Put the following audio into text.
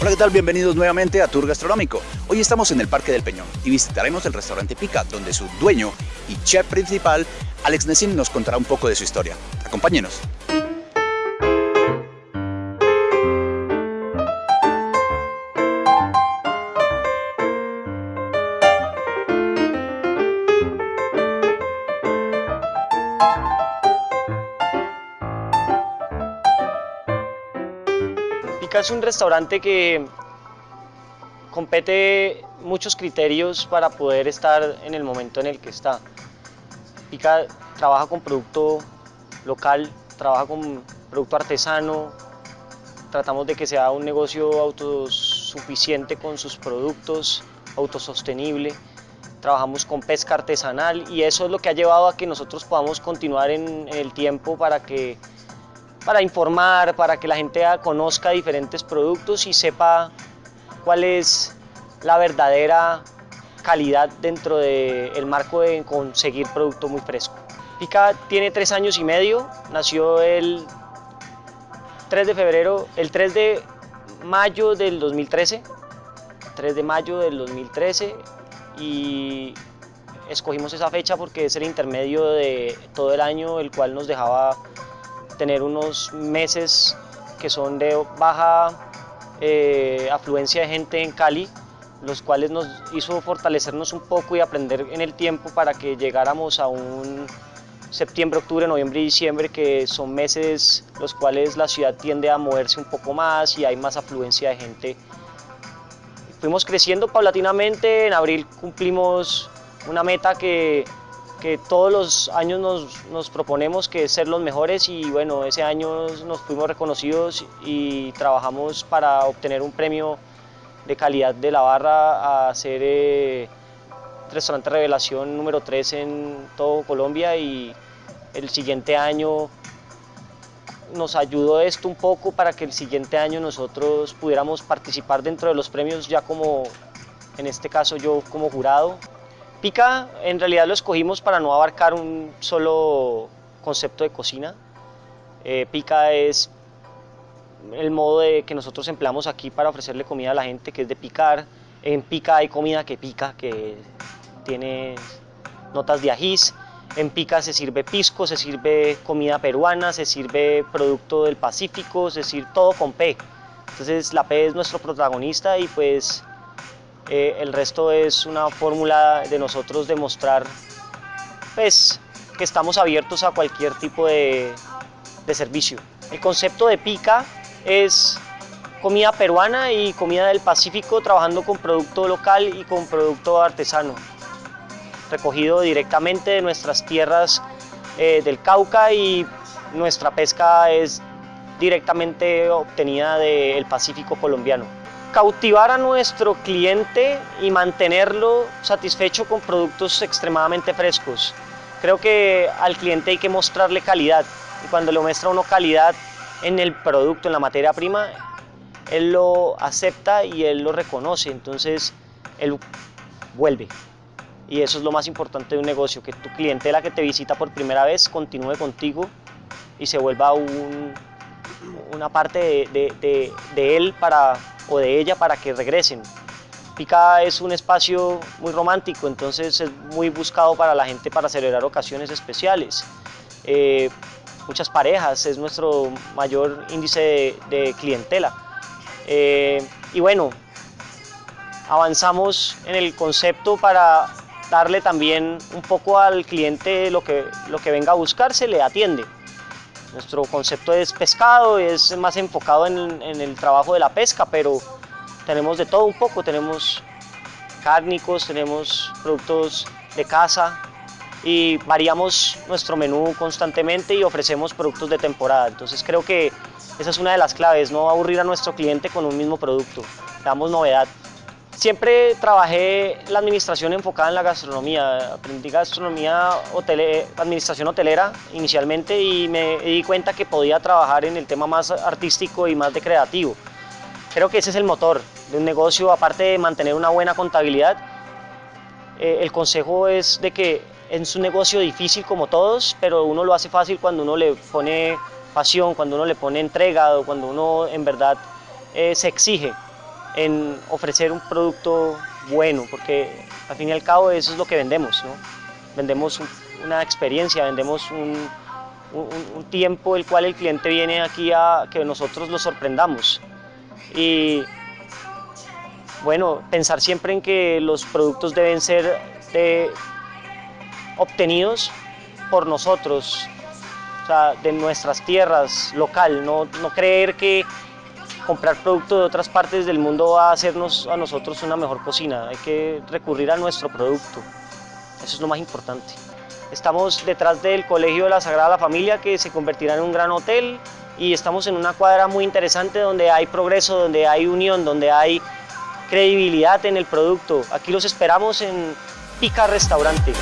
Hola, ¿qué tal? Bienvenidos nuevamente a Tour Gastronómico. Hoy estamos en el Parque del Peñón y visitaremos el restaurante Pica, donde su dueño y chef principal, Alex Nessim, nos contará un poco de su historia. Acompáñenos. Es un restaurante que compete muchos criterios para poder estar en el momento en el que está. Pica trabaja con producto local, trabaja con producto artesano, tratamos de que sea un negocio autosuficiente con sus productos, autosostenible, trabajamos con pesca artesanal y eso es lo que ha llevado a que nosotros podamos continuar en el tiempo para que para informar, para que la gente conozca diferentes productos y sepa cuál es la verdadera calidad dentro del marco de conseguir producto muy fresco. Pica tiene tres años y medio, nació el 3 de febrero, el 3 de mayo del 2013, 3 de mayo del 2013 y escogimos esa fecha porque es el intermedio de todo el año, el cual nos dejaba tener unos meses que son de baja eh, afluencia de gente en Cali, los cuales nos hizo fortalecernos un poco y aprender en el tiempo para que llegáramos a un septiembre, octubre, noviembre y diciembre, que son meses los cuales la ciudad tiende a moverse un poco más y hay más afluencia de gente. Fuimos creciendo paulatinamente, en abril cumplimos una meta que que todos los años nos, nos, proponemos que ser los mejores y bueno, ese año nos fuimos reconocidos y trabajamos para obtener un premio de calidad de la barra a ser eh, restaurante revelación número 3 en todo Colombia y el siguiente año nos ayudó esto un poco para que el siguiente año nosotros pudiéramos participar dentro de los premios ya como, en este caso yo como jurado. Pica en realidad lo escogimos para no abarcar un solo concepto de cocina. Eh, pica es el modo de que nosotros empleamos aquí para ofrecerle comida a la gente, que es de picar. En pica hay comida que pica, que tiene notas de ajís. En pica se sirve pisco, se sirve comida peruana, se sirve producto del Pacífico, es decir, todo con P. Entonces la P es nuestro protagonista y pues eh, el resto es una fórmula de nosotros demostrar pues, que estamos abiertos a cualquier tipo de, servicio. El concepto de pica es comida peruana y comida del Pacífico trabajando con producto local y con producto artesano, recogido directamente de nuestras tierras eh, del Cauca y nuestra pesca es directamente obtenida del Pacífico colombiano cautivar a nuestro cliente y mantenerlo satisfecho con productos extremadamente frescos. Creo que al cliente hay que mostrarle calidad y cuando le muestra uno calidad en el producto, en la materia prima, él lo acepta y él lo reconoce, entonces él vuelve. Y eso es lo más importante de un negocio, que tu cliente, la que te visita por primera vez, continúe contigo y se vuelva una parte de, de él para o de ella para que regresen. Pica es un espacio muy romántico, entonces es muy buscado para la gente para celebrar ocasiones especiales. Eh, muchas parejas, es nuestro mayor índice de, clientela. Eh, y bueno, avanzamos en el concepto para darle también un poco al cliente lo que, lo que venga a buscar, se le atiende. Nuestro concepto es pescado, es más enfocado en, el trabajo de la pesca, pero tenemos de todo un poco, tenemos cárnicos, tenemos productos de caza y variamos nuestro menú constantemente y ofrecemos productos de temporada. Entonces creo que esa es una de las claves, no aburrir a nuestro cliente con un mismo producto, damos novedad. Siempre trabajé la administración enfocada en la gastronomía, aprendí gastronomía, administración hotelera inicialmente y me di cuenta que podía trabajar en el tema más artístico y más de creativo. Creo que ese es el motor de un negocio, aparte de mantener una buena contabilidad. Eh, el consejo es de que es un negocio difícil como todos, pero uno lo hace fácil cuando uno le pone pasión, cuando uno le pone entrega, cuando uno en verdad eh, se exige en ofrecer un producto bueno, porque al fin y al cabo eso es lo que vendemos, ¿no? Vendemos una experiencia, vendemos un, un, tiempo el cual el cliente viene aquí a que nosotros lo sorprendamos. Y bueno, pensar siempre en que los productos deben ser obtenidos por nosotros, o sea, de nuestras tierras, local, no, no creer que comprar producto de otras partes del mundo va a hacernos a nosotros una mejor cocina, hay que recurrir a nuestro producto, eso es lo más importante. Estamos detrás del Colegio de la Sagrada Familia que se convertirá en un gran hotel y estamos en una cuadra muy interesante donde hay progreso, donde hay unión, donde hay credibilidad en el producto. Aquí los esperamos en Pica Restaurante.